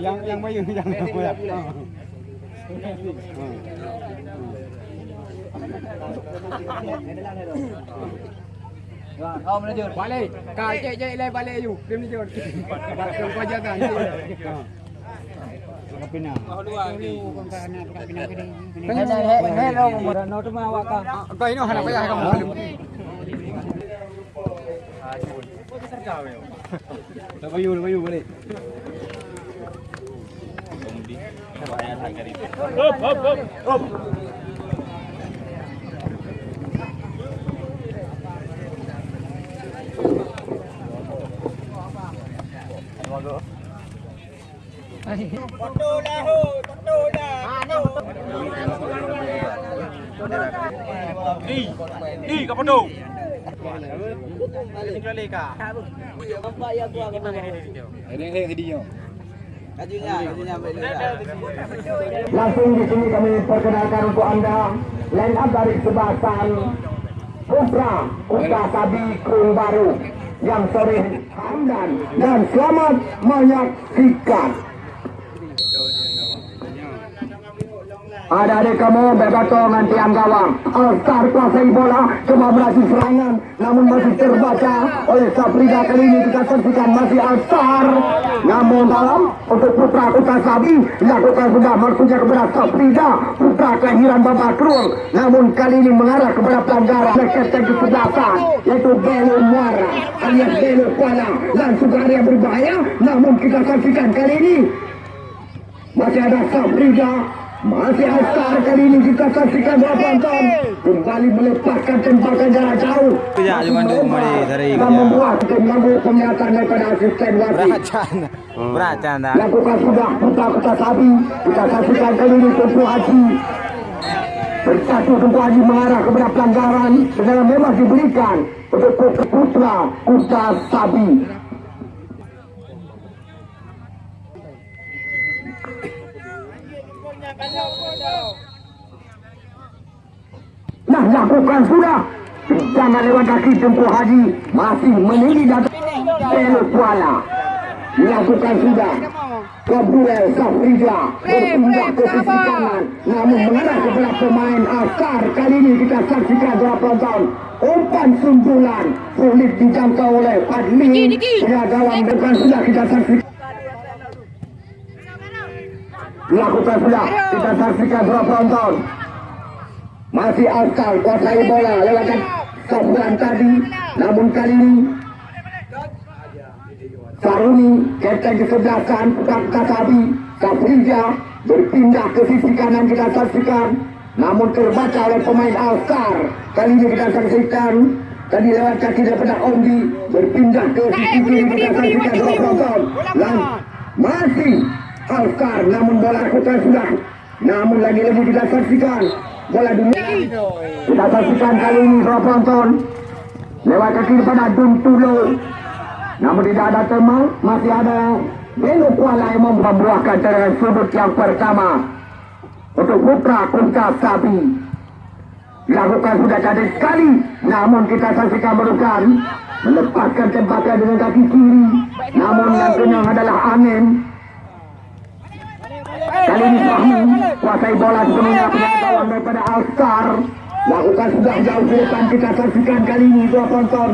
Yang yang Bayu yang ya. Kau menunjuk. Balik. Kau cek cek lai balik you. Dia menunjuk. Batang kau jaga. Kapina. Hei, hei, hei, lo mo no tu ma wa ka. Kau ini hendak payah kamu. Dah Bayu, dah Bayu balik. Di ka pedo. Ini kali ka. Ini ini hadiah. Langsung di sini kami perkenalkan untuk anda line up dari sebasan Putra Kuta Sabi Kurung Baru. Yang sore Hamdan. Dan selamat menyaksikan. Ada adik kamu bebato dengan tiang gawang. Alstar kuasai bola, cuma berhasil serangan, namun masih terbaca oleh Saprida kali ini kita saksikan masih Alstar. Namun dalam untuk Putra Kuta Sabi dilakukan sudah maksudnya kepada Saprida, Putra kelahiran Bapak Krul. Namun kali ini mengarah kepada pelanggaran Sekretari kesebelasan yaitu Belo Muara alias Belo Kuala langsung area berbahaya. Namun kita saksikan kali ini masih ada Sabrida masih Astar kali ini kita saksikan berapa ton kembali melepaskan tembakan jarak jauh. Ya, cuma tu kembali dari dan membuat mengganggu penglihatan daripada asisten wasit Beracan. Beracan dah. lakukan sudah putra kota sabi kita saksikan kali ini Tumpu Haji. Bersatu Tumpu Haji mengarah kepada pelanggaran sedangkan memang diberikan untuk putra kota sabi Jangan lewat kaki Tumpu Haji Masih menini datang Belo Kuala. Dilakukan sudah. Kabulel Safrida Berpindah ke sisi kanan Namun mengarah kepada pemain Asar. Kali ini kita saksikan berapa tahun Umpan sundulan Sulit dijangkau oleh Fadli Ya dalam depan sudah kita saksikan. Dilakukan sudah. Kita saksikan berapa tahun masih Alkal kuasai bola. Lewatkan Sofwan tadi namun kali ini Saruni kapten kesebelasan Pukat Kasabi Safrija berpindah ke sisi kanan kita saksikan. Namun terbaca oleh pemain Alstar kali ini kita saksikan tadi lewat kaki daripada Ondi berpindah ke sisi kiri kita saksikan. dua penonton masih Alstar namun bola kita sudah namun lagi-lagi kita saksikan bola dunia. Kita saksikan kali ini dua penonton. Lewat kaki daripada Duntulo namun tidak ada teman masih ada Belo Kuala yang membuahkan dari sudut yang pertama. Untuk Putra Kunta Sabi dilakukan sudah jadi sekali. Namun kita saksikan merukan melepaskan tembakan dengan kaki kiri. Namun yang kenyang adalah angin kali ini Fahmi kuasai bola sepenuhnya pengetahuan daripada Alstar lakukan sudah jauh ke depan kita saksikan kali ini dua penonton.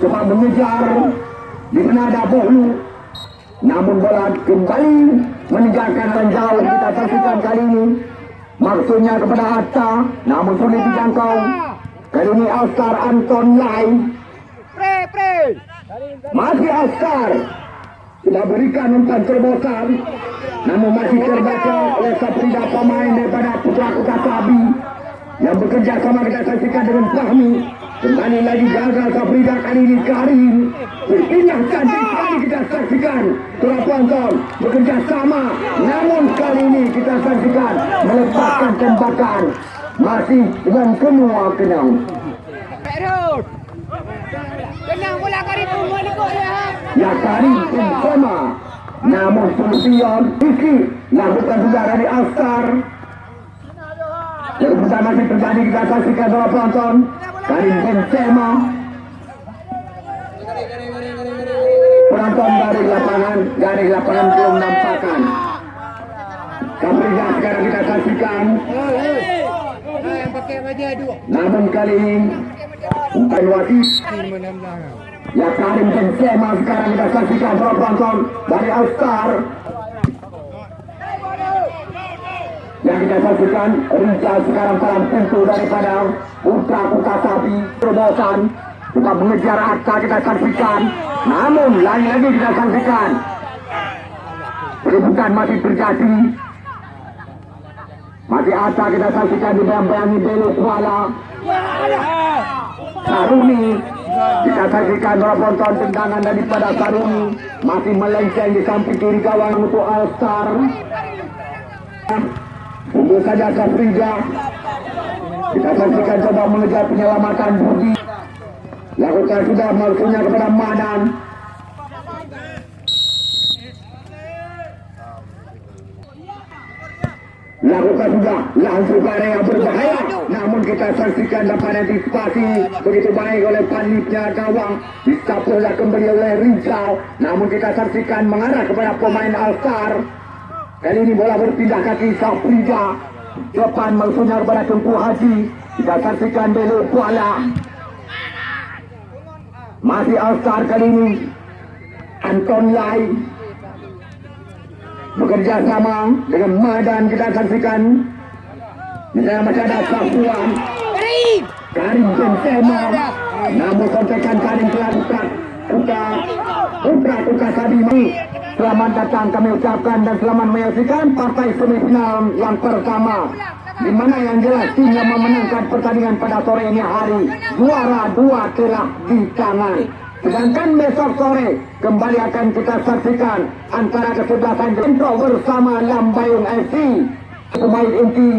Coba mengejar. Di mana ada Bohlu namun bola kembali meninggalkan menjauh kita saksikan kali ini. Maksudnya kepada Atta namun sulit dijangkau. Kali ini Alstar Anton Lai. Pre pre. masih Alstar sudah berikan umpan terbesar namun masih terbaca oleh Saprida pemain daripada Putra Kota Sabi yang bekerja sama kita saksikan dengan Fahmi. Kembali lagi gagal Saprida kali ini Karim. Berpindah cantik sekali kita saksikan Tura Ponton bekerja sama. Namun kali ini kita saksikan melepaskan tembakan. Masih dengan semua kenang. Perut. Kenang bola kari tu mana kau dia? Ya Karim bersama namun Sulfion Rizky lakukan sudah dari Alstar yang pertama masih terjadi kita saksikan dua penonton. Karim Benzema. Penonton dari lapangan dari lapangan belum nampakkan. Kaprija sekarang kita saksikan. Namun kali ini bukan wasit Ya Karim Benzema sekarang kita saksikan para penonton dari All Star yang kita saksikan Rizal sekarang dalam pintu daripada Putra Kuta Sapi terobosan kita mengejar Atta kita saksikan. Namun lagi-lagi kita saksikan. Keributan masih terjadi. Masih Atta kita saksikan dibayang-bayangi Belu Kuala Saruni kita saksikan para penonton tendangan daripada Saruni masih melenceng di samping kiri gawang untuk All Star Tunggu saja Kafrija kita saksikan coba mengejar penyelamatan Budi. Lakukan sudah maksudnya kepada Madan lakukan sudah langsung ke yang berbahaya. namun kita saksikan dapat antisipasi. Begitu baik oleh panitnya gawang. Disapulah kembali oleh Rizal. Namun kita saksikan mengarah kepada pemain Al-Star kali ini bola berpindah kaki Safrija depan maksudnya kepada Tengku Haji. Kita saksikan Belo Kuala. Masih Al-Star kali ini. Anton Lai bekerja sama dengan Madan kita saksikan misalnya masih ada Safuan Karim. Benzema namun kontekan Karim telah buka buka Putra Putra Sabimi selamat datang kami ucapkan dan selamat menyaksikan partai semifinal yang pertama. Di mana yang jelas tim yang memenangkan pertandingan pada sore ini hari. Juara dua telah di tangan Sedangkan besok sore kembali akan kita saksikan antara kesebelasan Jentro bersama Lambayung FC. Pemain inti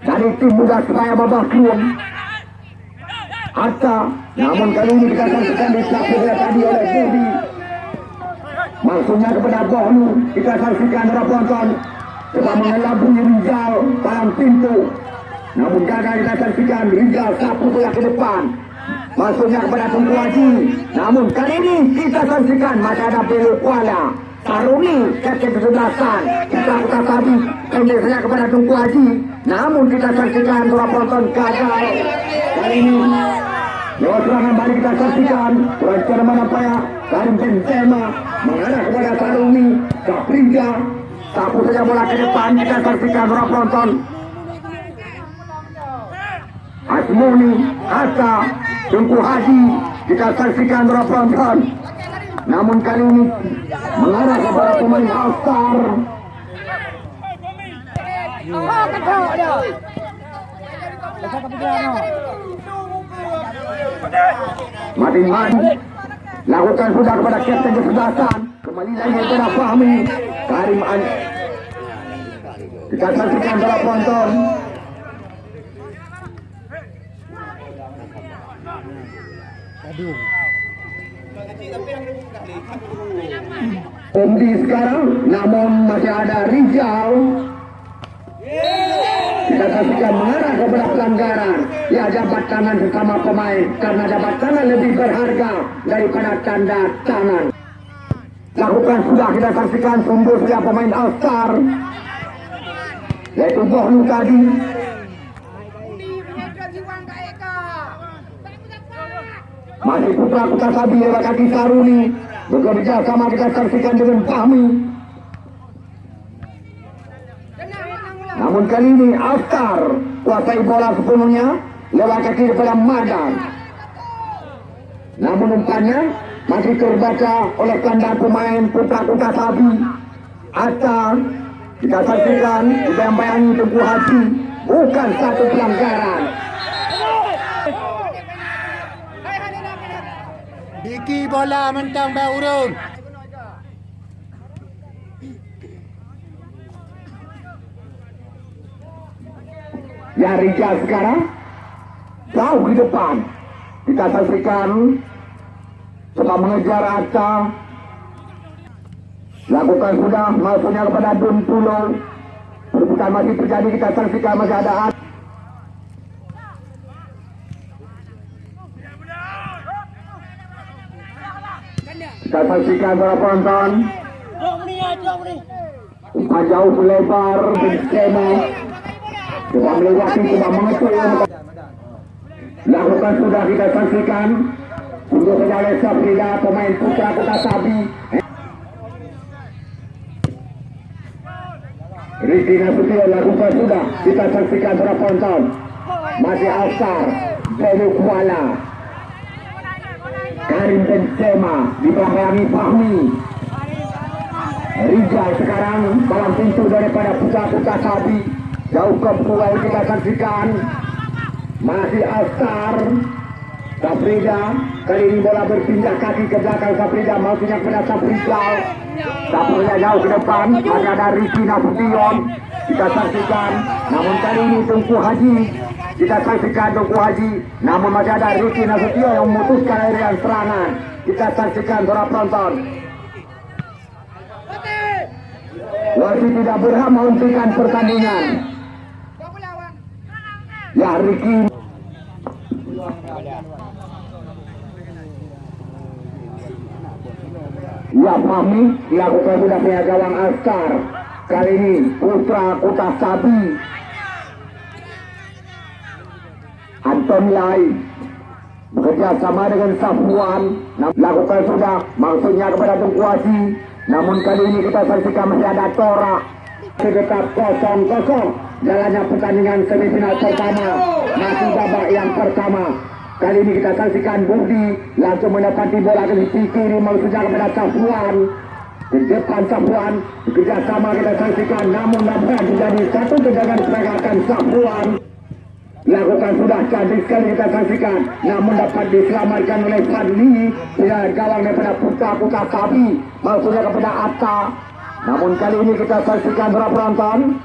dari tim muda supaya babak belum. Hatta, namun kali ini kita saksikan di sebelah tadi oleh Budi. Maksudnya kepada Bohnu, kita saksikan para penonton coba mengelabui Rizal dalam pintu. Namun gagal kita saksikan Rizal sapu bola ke depan. Masuknya kepada Haji. Namun kali ini kita saksikan masih ada Belu Kuala. Saruni kesebelasan. Kita kita tadi pendek saja kepada Tunggu Haji. Namun kita saksikan para penonton gagal. Kali ini Lewat serangan balik kita saksikan Rancana mana payah Karim Benzema Mengarah kepada Saruni Kaprija Sapu saja bola ke depan Kita saksikan para penonton Asmuni, Asa, Tungku Haji kita saksikan penonton. Namun kali ini mengarah kepada pemain All-Star. Oh, ketok dia. Mati mati. Lakukan sudah kepada kapten kesebelasan. Kembali lagi kepada Fahmi. Karim An. Kita saksikan para penonton. Umdi sekarang, namun masih ada Rizal. Kita saksikan mengarah kepada pelanggaran. Ya jabat tangan bersama pemain karena jabat tangan lebih berharga daripada tanda tangan. Lakukan sudah kita saksikan sumber pemain All Star. Yaitu Bohnu tadi. Putra sabi kaki Saruni. Bekerja sama kita saksikan dengan Fahmi. Namun kali ini Astar kuasai bola sepenuhnya lewat kaki daripada Madan. Namun umpannya masih terbaca oleh tanda pemain putra-putra sabi. Astar kita saksikan dibayang-bayangi Tengku Haji bukan satu pelanggaran. Biki bola mentang dah urung. Ya Rizal sekarang jauh di depan. Kita saksikan coba mengejar Aca. Lakukan sudah maksudnya kepada Dun Pulo. Perebutan masih terjadi kita saksikan masih ada Aca. Kita saksikan para penonton. Umpan jauh melebar Benzema. Coba melewati, coba mengetuk. Lakukan sudah kita saksikan. Untuk saja Safrida, pemain putra Kota Sabi. Riki Nasution lakukan sudah kita saksikan para penonton. Masih Alsar, Benu Kuala, Karim Benzema dibelakangi Fahmi. Rizal sekarang dalam pintu daripada putra-putra Sabi. Jauh ke pulau kita saksikan. Masih Alsar, Safrida. Kali ini bola berpindah kaki ke belakang Safrida. Maksudnya kepada Safrizal. Safrida jauh ke depan. Masih ada Riki Nasution. Kita saksikan. Namun kali ini Tungku Haji. Kita saksikan Tungku Haji. Namun masih ada Riki Nasution yang memutuskan aerian serangan. Kita saksikan para penonton. Wasit tidak berhak menghentikan pertandingan. Ya Riki Ya Fahmi dilakukan sudah punya gawang Astar. Kali ini Putra Kota Sabi. Anton Lai bekerja sama dengan Safwan Nam- lakukan sudah maksudnya kepada Tungku Haji namun kali ini kita saksikan masih ada Tora sedekat kosong kosong jalannya pertandingan semifinal pertama masih babak yang pertama kali ini kita saksikan Budi langsung mendapati bola ke sisi kiri maksudnya kepada Safwan di depan Safwan bekerja sama kita saksikan namun dapat menjadi satu tendangan pergerakan Safwan Lakukan sudah cantik sekali kita saksikan. Namun dapat diselamatkan oleh Fadli. Dengan gawang daripada putra-putra Sabi Maksudnya kepada Atta. Namun kali ini kita saksikan para penonton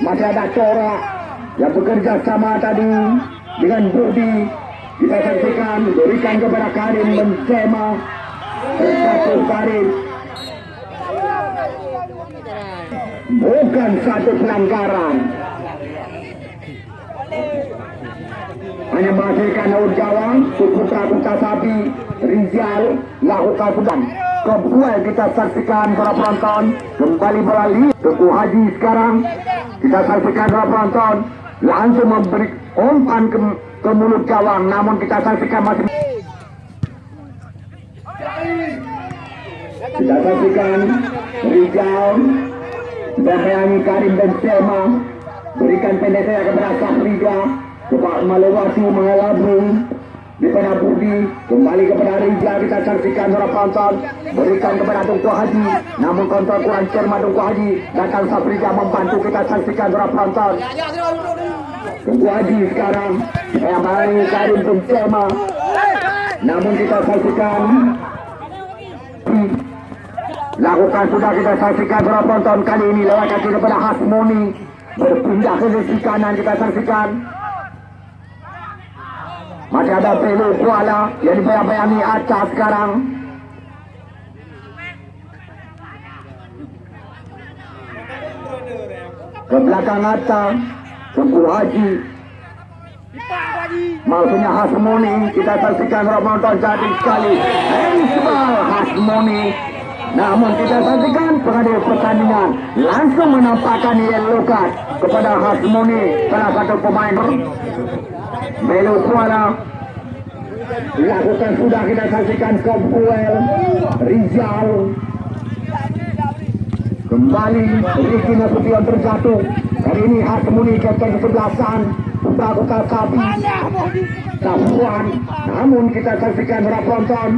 Masih ada Cora Yang bekerja sama tadi Dengan Budi. Kita saksikan Berikan kepada Karim Benzema. Satu Karim. Bukan satu pelanggaran menghasilkan Daud Gawang, Putra Putra Sapi, Rizal, lakukan sedang. Kebuai kita saksikan para penonton, kembali beralih Teku Haji sekarang. Kita saksikan para penonton, langsung memberi umpan ke, ke mulut gawang, namun kita saksikan masih kita saksikan Rizal Bahayangi Karim Benzema Berikan pendek saya kepada Safrida Coba melewati mengalami Daripada Budi Kembali kepada Rizal Kita saksikan para penonton. Berikan kepada Tungku Haji. Namun kontrol kurang cermat Tungku Haji. Datang Safrida membantu kita saksikan para penonton. Tungku Haji sekarang Yang bahayangi Karim Benzema. Namun kita saksikan Lakukan sudah kita saksikan para penonton. Kali ini lewat kaki kepada Hasmoni. Berpindah ke sisi kanan kita saksikan masih ada Pelu Kuala. Yang dibayang-bayangi Aca sekarang. Ke belakang Aca Tunggu Haji. Maksudnya Hasmoni. Kita saksikan penonton cantik sekali. Hensmal Hasmoni. Namun kita saksikan pengadil pertandingan langsung menampakkan yellow card kepada Hasmoni salah satu pemain Melu Kuala lakukan sudah kita saksikan Kompuel Rizal. Kembali Ricky Nasution terjatuh kali ini Hasmoni kapten kesebelasan Kota Sabi Sapuan namun kita saksikan para penonton.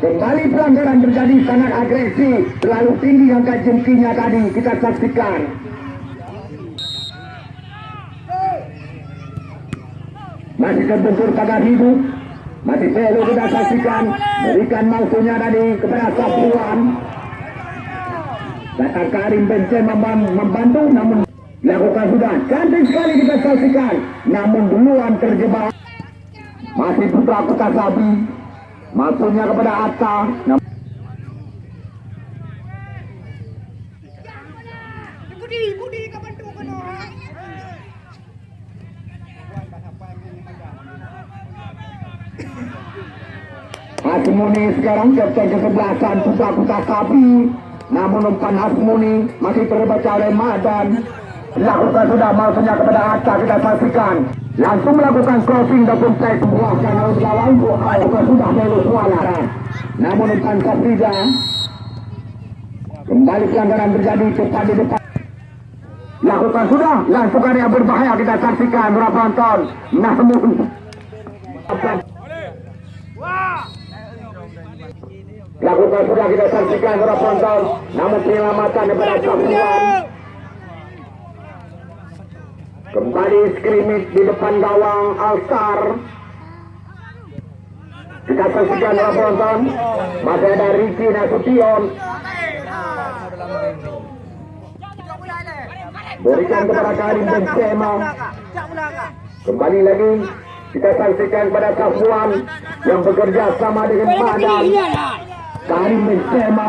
Kembali pelanggaran terjadi sangat agresif, terlalu tinggi angka jengkinya tadi. Kita saksikan. Masih terbentur pagar hidup, masih perlu kita saksikan, berikan mausunya tadi kepada Sapuan. Datang Karim Benzema mem- membantu namun lakukan sudah. Cantik sekali kita saksikan. Namun duluan terjebak. Masih putra kota sabi Maksudnya kepada Atta Hasmuni sekarang kesebelasan Putra Putra Sapi namun umpan Hasmuni masih terbaca oleh Madan. Lakukan sudah maksudnya kepada Atta kita saksikan. Langsung melakukan crossing ataupun play sebuahkan oleh lawan lakukan sudah belok kuala namun umpan Saprida kembali pelanggaran terjadi cepat di depan. Lakukan sudah. Langsung yang berbahaya kita saksikan. Berapa penonton namun lakukan sudah kita saksikan para penonton. Namun penyelamatan daripada Sapuan kembali skrimmage di depan gawang Alstar kita saksikan para penonton. Masih ada Ricky Nasution berikan kepada Karim Benzema kembali lagi kita saksikan kepada Safuan yang bekerja sama dengan Madan Karim Benzema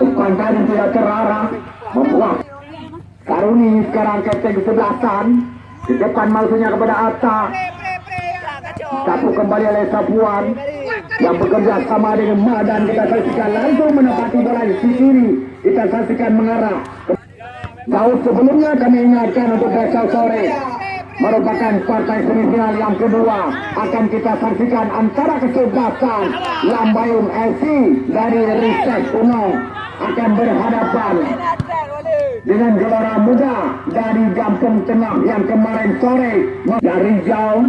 umpan tadi tidak terarah membuat Karuni sekarang kapten kesebelasan di depan maksudnya kepada Atta. Sapu kembali oleh Sapuan yang bekerja sama dengan Madan. Kita saksikan langsung menepati bola di sisi kita saksikan mengarah. Jauh sebelumnya kami ingatkan untuk besok sore merupakan partai semifinal yang kedua. Akan kita saksikan antara kesebelasan Lambayung FC dari Ristek Uno akan berhadapan dengan gelora muda dari Gampung Tengah yang kemarin sore dari jauh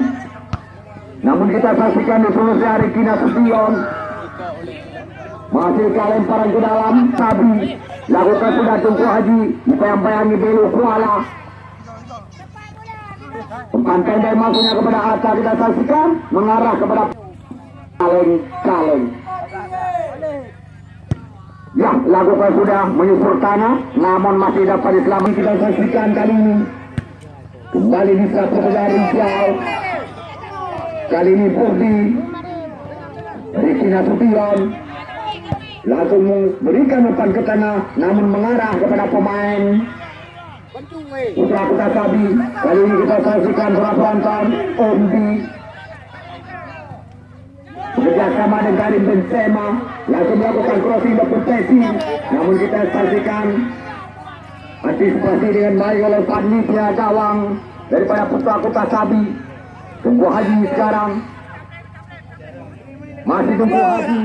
namun kita saksikan di solusi hari Kina Sution. Masih lemparan ke dalam. Sabi lakukan sudah Tungku Haji bayang-bayangi Belu Kuala umpan pendek maksudnya kepada Atta kita saksikan mengarah kepada kaleng-kaleng Ya, lakukan sudah menyusur tanah, namun masih dapat diselamatkan kita saksikan kali ini. Kembali di satu dari jauh. Kali ini Purdi. Riki Nasution. Langsung memberikan umpan ke tengah, namun mengarah kepada pemain. Putra Sabi. Kali ini kita saksikan penonton. Omdi. Bekerjasama dengan Karim Benzema langsung melakukan crossing dan posisi namun kita saksikan antisipasi dengan baik oleh panitia gawang daripada putra kota Sabi tunggu Haji sekarang masih tunggu Haji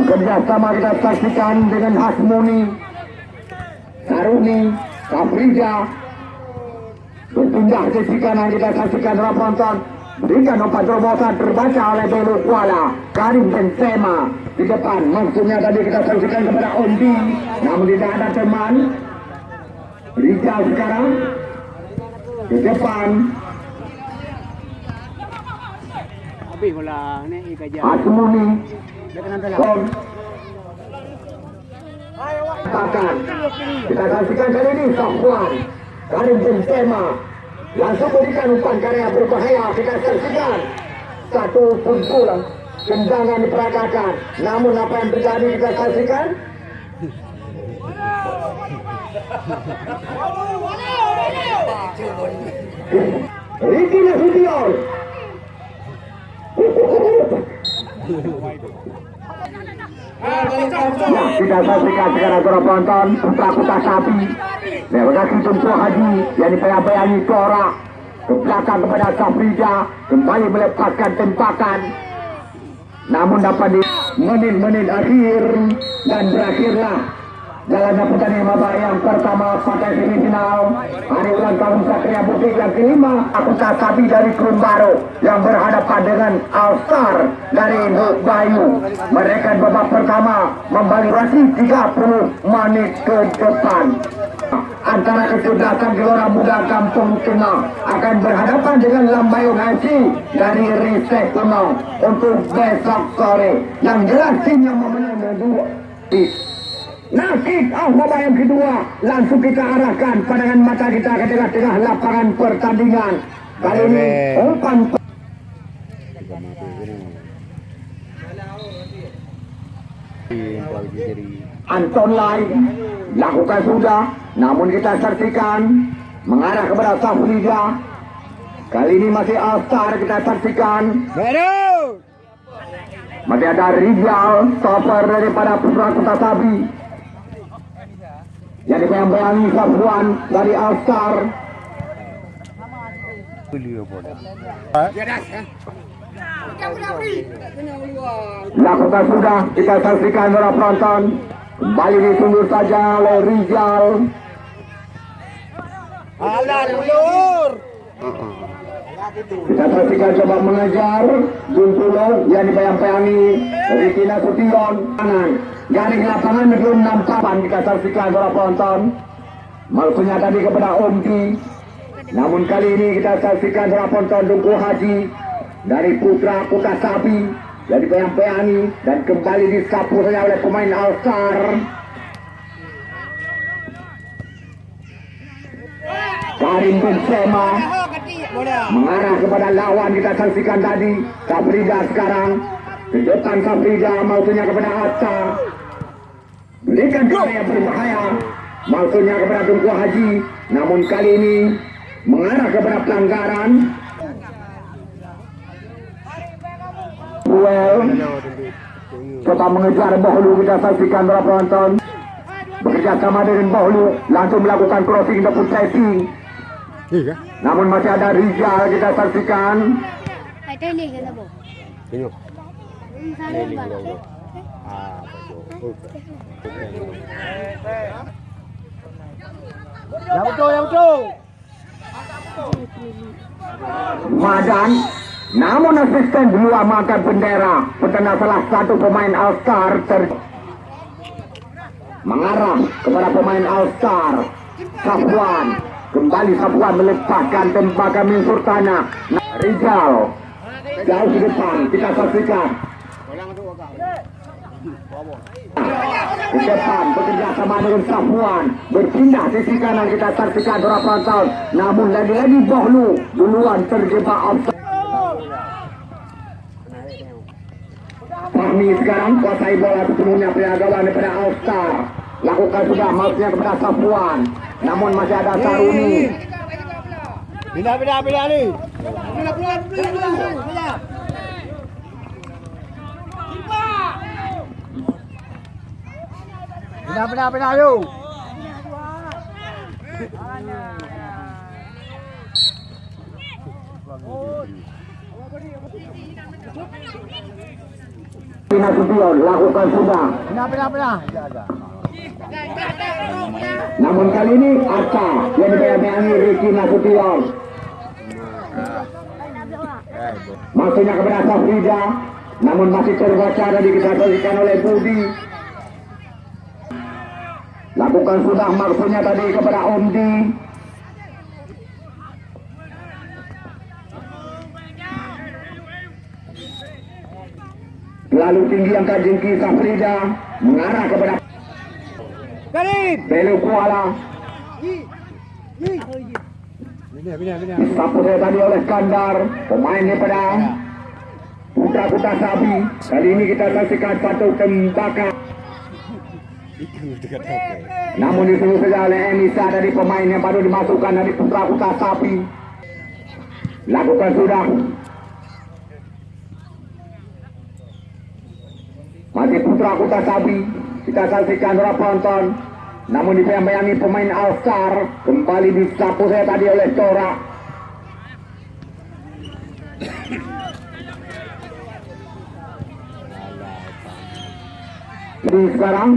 bekerjasama kita saksikan dengan Hasmuni Karuni Kafrija berpindah sisi kanan kita saksikan penonton. Berikan umpan terobosan terbaca oleh Belu Kuala Karim Benzema. Di depan maksudnya tadi kita saksikan kepada Ondi. Namun tidak ada teman. Rizal sekarang di depan. Asmuni. Dia kita saksikan kali ini Safwan Karim Benzema langsung berikan umpan karya berbahaya. Kita saksikan satu pukulan tendangan diperagakan namun apa yang terjadi kita saksikan? Ricky Nasution Kita saksikan sekarang para penonton putra putra sapi. Mereka Tumpu Haji yang dibayang-bayangi Tora ke belakang kepada Safrida kembali melepaskan tempakan. Namun dapat di menit-menit akhir dan berakhirlah jalannya pertandingan babak yang pertama partai semifinal. Hari ulang tahun Satria Butik yang kelima aku Sapi dari Kurun Baru yang berhadapan dengan All Star dari Nuk Bayu. Mereka babak pertama membalurasi 30 menit ke depan. Antara kecerdasan gelora muda kampung tengah akan berhadapan dengan Lambayung FC dari Ristek Kuno untuk besok sore. Yang jelas tim yang memenang dua Nasib Ahmad yang kedua langsung kita arahkan pandangan mata kita ke tengah-tengah lapangan pertandingan. Kali ini umpan Anton Lai lakukan sudah, namun kita saksikan mengarah kepada Safrida. Kali ini masih Alstar kita saksikan. Masih ada Rizal, stopper daripada Putra Kota Sabi. Yang dibayang-bayangi Safwan dari All-Star. Lakukan sudah, kita saksikan para penonton. Kembali ditunggu saja oleh Rizal. Alah, ulur. Kita saksikan coba mengejar Juntulo yang dibayang-bayangi Ricky Nasution kanan garing lapangan nampakan kita saksikan para penonton maksudnya tadi kepada Omki namun kali ini kita saksikan para penonton Duku Haji dari Putra Kota Sabi yang dibayang-bayangi dan kembali disapu saja oleh pemain All-Star Karim Benzema Oh. Mengarah kepada lawan kita saksikan tadi. Sabrida sekarang. Depan Sabrida maksudnya kepada Atta. Berikan kepada yang berbahaya. Maksudnya kepada Tunku Haji. Namun kali ini mengarah kepada pelanggaran. Well coba mengejar Bahulu. Kita saksikan para penonton. Bekerja sama dengan Bahulu. Langsung melakukan crossing ataupun setting Iya. namun masih ada Rizal kita saksikan. Ba? Yang betul, yang betul. Madan namun asisten dulu amalkan bendera. Petanda salah satu pemain All-Star ter mengarah kepada pemain All-Star. Safwan kembali Safwan melepaskan tembakan min Sultana Nah, Rizal jauh di depan kita saksikan. Di depan bekerja sama dengan Safwan berpindah sisi kanan kita saksikan beberapa tahun. Namun lagi-lagi Bohlu duluan terjebak offside Fahmi sekarang kuasai bola sepenuhnya peragawan daripada All-Star lakukan sudah maksudnya kepada Safwan namun masih ada Saruni Pindah, pindah, pindah ni. Pulang, pulang, pulang, pulang. Pulang. Pindah, pindah, pindah, yuk. Lakukan sudah Pindah, pindah, pindah. Namun kali ini Arta yang dibayang-bayangi Ricky Nasution. Maksudnya kepada Safrida namun masih terbaca dan dikendalikan oleh Budi. Lakukan sudah maksudnya tadi kepada Omdi Lalu tinggi angka jengki Safrida mengarah kepada Karim. Belu Kuala. Saya tadi oleh Skandar Pemain daripada Putra Kuta Sabi Kali ini kita saksikan satu tembakan Namun disuruh saja oleh Enisa dari pemain yang baru dimasukkan dari Putra Kuta Sapi. Lakukan sudah. Masih Putra Kuta Sabi Kita saksikan para penonton namun dibayang-bayangi pemain All-Star kembali disapu saya tadi oleh Cora. Jadi sekarang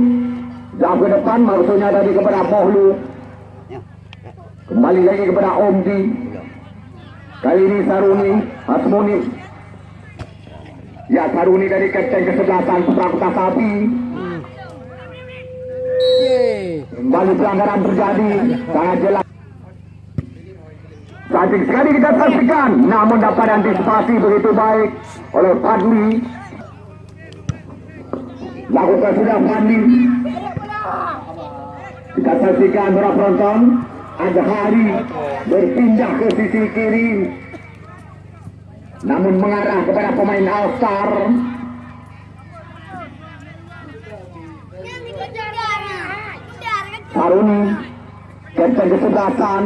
jauh ke depan maksudnya tadi kepada Mohlu. Kembali lagi kepada Omdi. Kali ini Saruni, Hasmuni. Ya Saruni dari kapten kesebelasan Putra Kota Sapi. Kembali pelanggaran terjadi sangat jelas. Cantik sekali kita saksikan, namun dapat antisipasi begitu baik oleh Fadli. Lakukan sudah Fadli. Kita saksikan para penonton, Azhari berpindah ke sisi kiri. Namun mengarah kepada pemain All-Star. Haruni, kapten kesebelasan,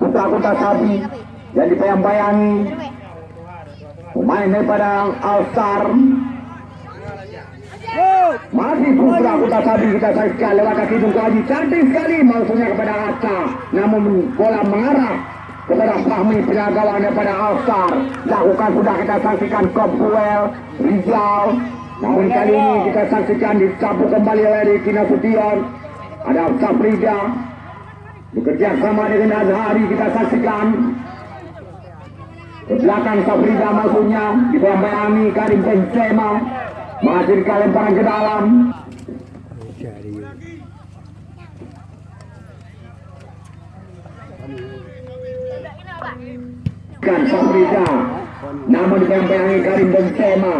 putra kota Sabi, yang dibayang-bayangi, pemain daripada All-Star, Masih putra Kota Sabi kita saksikan lewat kaki Tunku Haji. Cantik sekali maksudnya kepada Atta. Namun bola mengarah kepada Fahmi penjagawan daripada Alstar. Lakukan sudah kita saksikan Kopwell, Rizal. Namun kali ini kita saksikan disapu kembali oleh Riki Nasution. Ada Safrida. Bekerja sama dengan Azhari kita saksikan. Ke belakang maksudnya dibayang-bayangi Karim Benzema menghasilkan lemparan ke dalam. Kan Safrida namun dibayang-bayangi Karim Benzema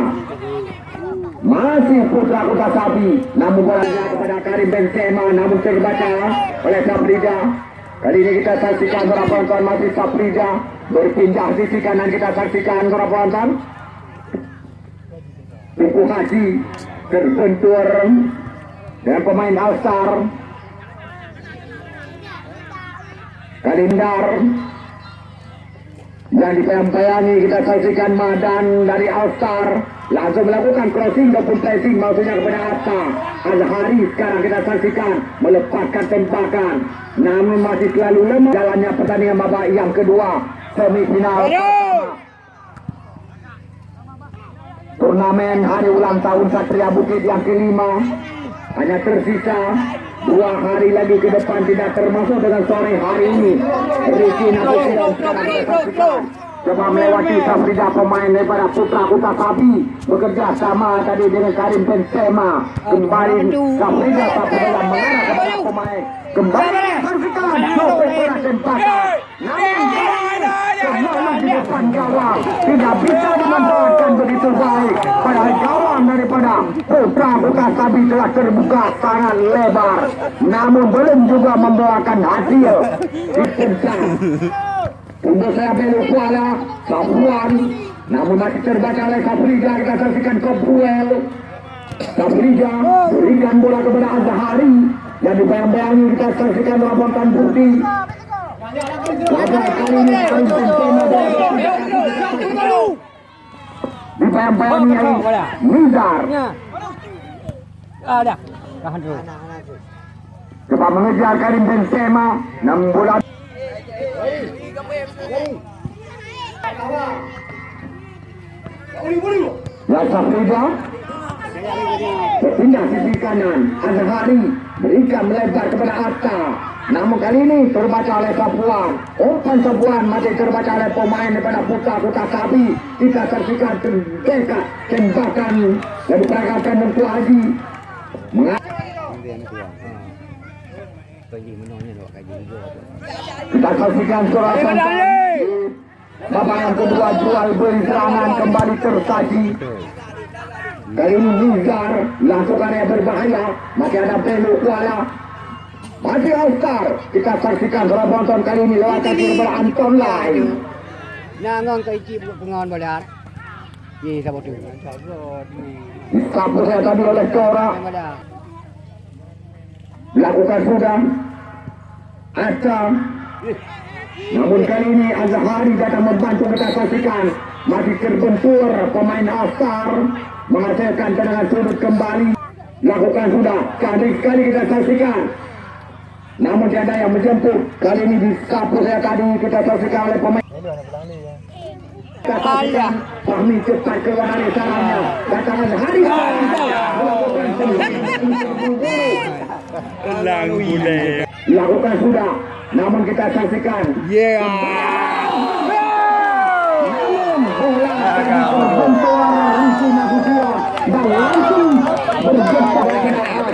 masih putra kota sapi. Namun bolanya kepada Karim Benzema namun terbaca oleh Safrida kali ini kita saksikan para penonton masih Safrida berpindah sisi kanan. Kita saksikan para penonton. Tuku Haji terbentur dengan pemain Alstar Kalindar yang dibayang-bayangi kita saksikan Madan dari Alstar langsung melakukan crossing maupun pressing maksudnya kepada Atta. Azhari sekarang kita saksikan melepaskan tempakan namun masih selalu lemah jalannya pertandingan babak yang kedua. Semifinal turnamen hari ulang tahun Satria Bukit yang kelima. Hanya tersisa dua hari lagi ke depan tidak termasuk dengan sore hari ini. Kita saksikan coba melewati Safrida pemain daripada Putra Kuta Sabi. Bekerja sama tadi dengan Karim Benzema. Kembali Safrida dalam mengarah kepada pemain. Kembali saksikan Sofi Pera tembakan namun semalam di depan gawang tidak bisa dimanfaatkan begitu baik. Padahal gawang daripada Putra Kuta Sabi telah terbuka sangat lebar. Namun belum juga membawakan hasil. Untuk saya belok kuala Safuan namun masih terbaca oleh Safrida kita saksikan Kopruel Safrida berikan bola kepada Azhari. Yang dibayang-bayangi kita saksikan Ramontan Putih Ada. Tahan dulu. coba mengejar Karim Benzema namun bola Ya Safrida Berpindah sisi kanan Azhari Berikan melebar kepada Atta Namun kali ini terbaca oleh Sapuan Umpan Sapuan masih terbaca oleh pemain daripada Putra Kota Sabi Kita saksikan terdekat tembakan Yang diperagakan Tengku Haji Kita saksikan sorotan Babak yang kedua jual beli serangan kembali tersaji. Kali ini Nizar langsungkan yang berbahaya. Masih ada Belu Kuala Masih All-Star Kita saksikan penonton kali ini lewat kaki kepada Anton Lai. Nangang kay Chip pengawan balat. Ye sa botu. Disapu saya tadi oleh Cora. Lakukan sudah. Aca Namun kali ini Azhari datang membantu kita saksikan. Masih terbentur pemain Asar Menghasilkan tendangan sudut kembali. Lakukan sudah. Cantik sekali kita saksikan Namun tiada yang menjemput. Kali ini disapu saya tadi kita saksikan oleh pemain. Kita saksikan Fahmi cepat keluar dari sarangnya Datang Azhari Melakukan tendangan Lakukan sudah. Namun kita saksikan. Yeah. Namun bola terbentur Riki Nasution Dan langsung berjumpa. dengan Alstar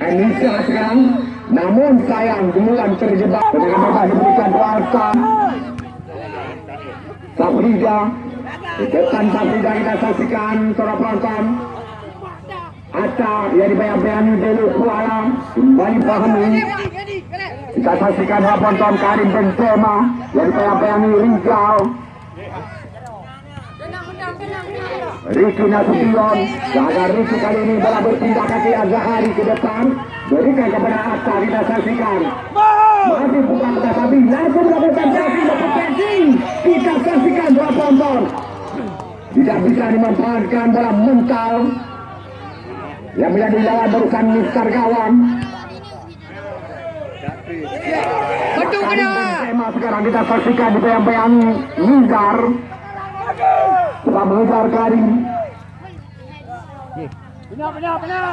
Anissa sekarang Namun sayang Gemulan terjebak Dengan bebas diberikan kuasa Safrida Di depan Safrida kita saksikan para penonton. Aca yang dibayang-bayangi Belu Kuala kembali pahami. Kita saksikan para penonton Karim Benzema yang dibayang-bayangi Rizal. Ricky Nasution Jaga Ricky kali ini bola berpindah kaki Azhari ke depan. Berikan kepada Atta kita saksikan. Masih bukan kita sabi Langsung melakukan kaki berpotensi Kita saksikan bola penonton. Tidak bisa dimanfaatkan bola mental. Yang menjadi lawan berusan Mister Gawang Betul kena. Sekarang kita saksikan dibayang-bayangi Nizar Telah mengejar Karim Benar, benar, benar.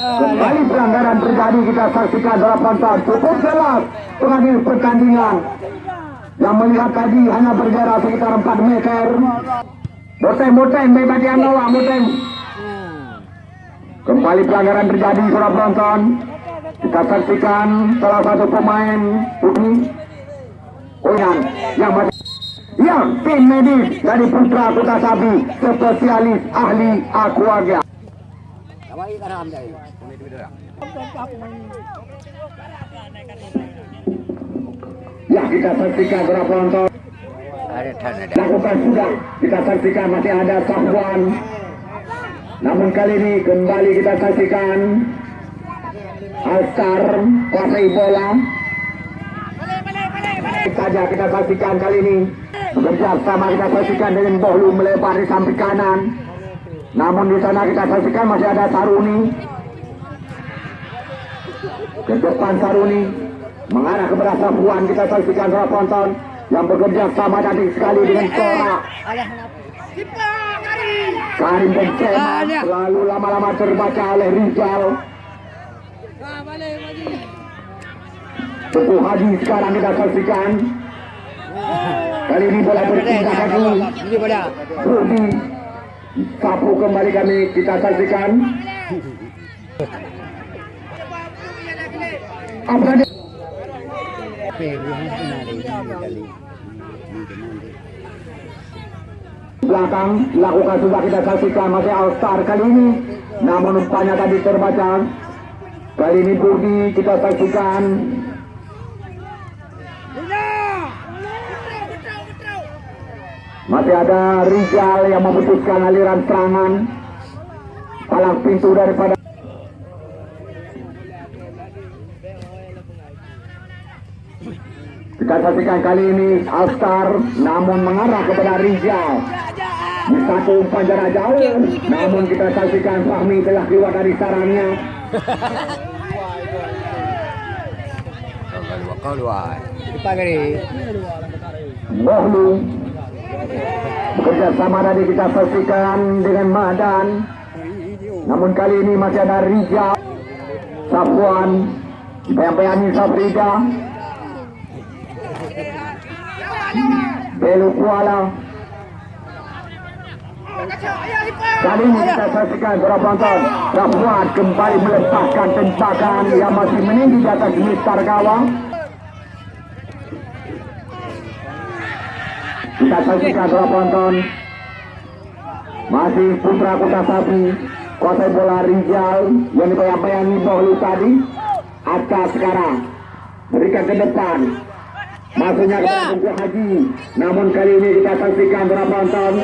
Kembali pelanggaran terjadi kita saksikan dalam penonton cukup jelas pengadil pertandingan yang melihat tadi hanya berjarak sekitar 4 meter. Moteng-moteng bebas yang lawan moteng. Kembali pelanggaran terjadi saudara penonton. Kita saksikan salah satu pemain ini Oyan yang yang tim medis dari Putra Kota Sabi spesialis ahli akuaga. Ya kita saksikan para penonton. Lakukan sudah. Kita saksikan masih ada Safwan namun kali ini kembali kita saksikan Alstar kuasai bola saja kita saksikan kali ini. Bekerja sama kita saksikan dengan Bohlu melebar di samping kanan. Namun di sana kita saksikan masih ada Saruni ke depan Saruni mengarah kepada Safwan kita saksikan para penonton yang bekerja sama tadi sekali dengan Tora Karim Benzema lalu lama-lama terbaca oleh Rizal. Teguh Haji sekarang kita saksikan kali ini bola berpindah kaki pada. Rudi sapu kembali kami kita saksikan. Apa dia? Belakang lakukan sudah kita saksikan masih All Star kali ini. Namun umpannya tadi terbaca. Kali ini Budi kita saksikan masih ada Rizal yang memutuskan aliran serangan. Palang pintu daripada kita saksikan kali ini All Star namun mengarah kepada Rizal. Di satu umpan jarak jauh namun kita saksikan Fahmi telah keluar dari sarangnya Kau luar. Depan kali. Bohlu bekerja sama tadi kita saksikan dengan Madan namun kali ini masih ada Rizal Safwan Bayang-bayangin Safrida Belu Kuala Kali ini kita saksikan para penonton Safwan kembali melepaskan tembakan yang masih meninggi di atas mistar gawang Kita saksikan para penonton. Masih Putra Kota Sapi Kuasai bola Rizal Yang dibayang-bayangi Bohlu tadi. Aca sekarang. Berikan ke depan. Masuknya kepada Tunggu Haji. Namun kali ini kita saksikan para penonton.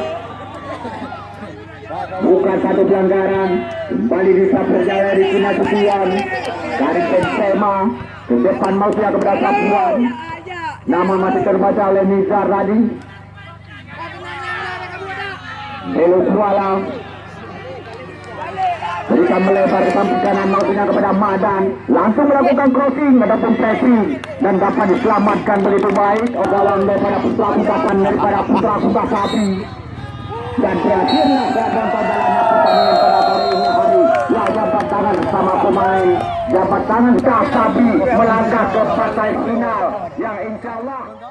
Bukan satu pelanggaran. Kembali disapu jaya di Kina Supian. Dari Benzema Ke depan Mausia kepada Sapuan. Namun masih terbaca oleh Nizar tadi Belu Kuala Berikan melebar ke samping kanan maksudnya kepada Madan. Langsung melakukan crossing ataupun pressing Dan dapat diselamatkan begitu baik. Ogawan daripada putra kumpasan daripada putra kumpah sapi Dan berakhirlah dalam jalannya pertandingan pada sore ini hari Ya jabat tangan bersama pemain. Jabat tangan Kasabi melangkah ke partai final Yang insya Allah